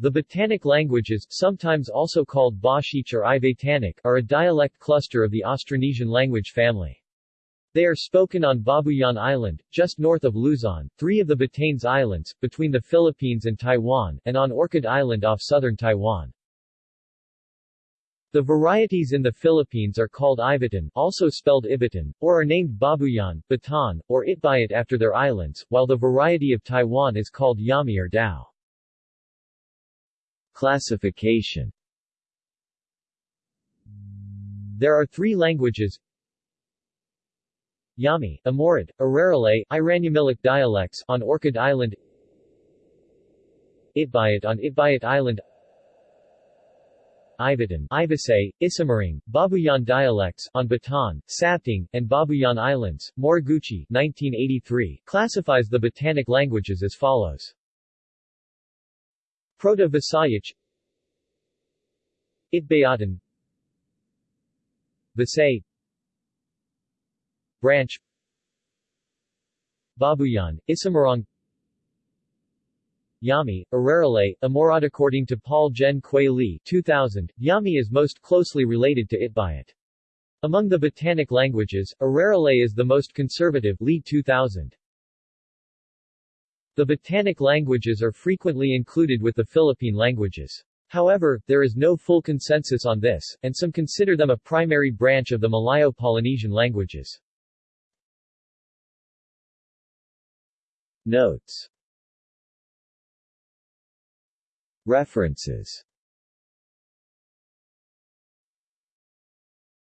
The Batanic languages, sometimes also called Bashiic or Ivatanic, are a dialect cluster of the Austronesian language family. They are spoken on Babuyan Island, just north of Luzon, three of the Batanes Islands, between the Philippines and Taiwan, and on Orchid Island off southern Taiwan. The varieties in the Philippines are called Ivatan also spelled Ibatan, or are named Babuyan, Batan, or Itbayat after their islands, while the variety of Taiwan is called Yami or Tao. Classification There are three languages Yami, Amorid, Araralay, Iranyamilic dialects on Orchid Island Itbayat on Itbayat Island Ivatan, Ibasay, Isamaring, Babuyan dialects on Batan, Sabtang, and Babuyan Islands. Moriguchi 1983 classifies the Batanic languages as follows. Proto-Visayas Itbayatan Visay Branch. Babuyan, Isamarang Yami, Araralay, Amorad According to Paul Jen-kuei Li 2000, Yami is most closely related to Itbayat. Among the Batanic languages, Araralay is the most conservative Li 2000. The Batanic languages are frequently included with the Philippine languages. However, there is no full consensus on this, and some consider them a primary branch of the Malayo-Polynesian languages. Notes References